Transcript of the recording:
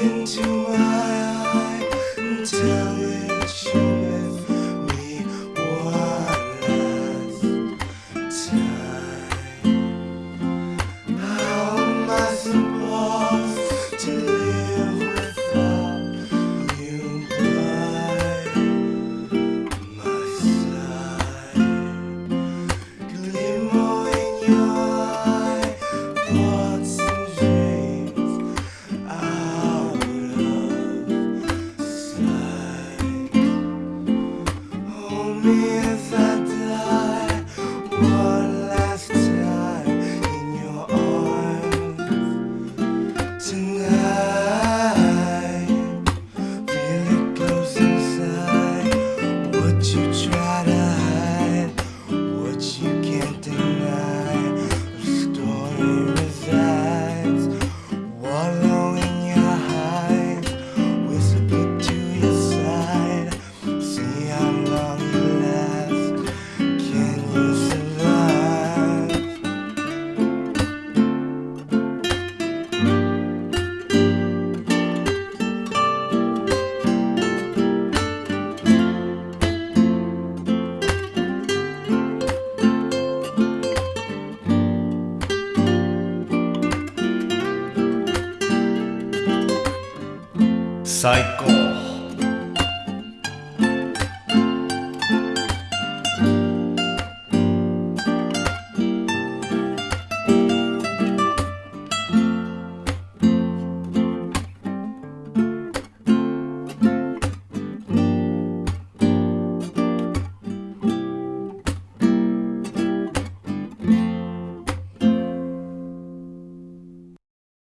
into my eye 最高。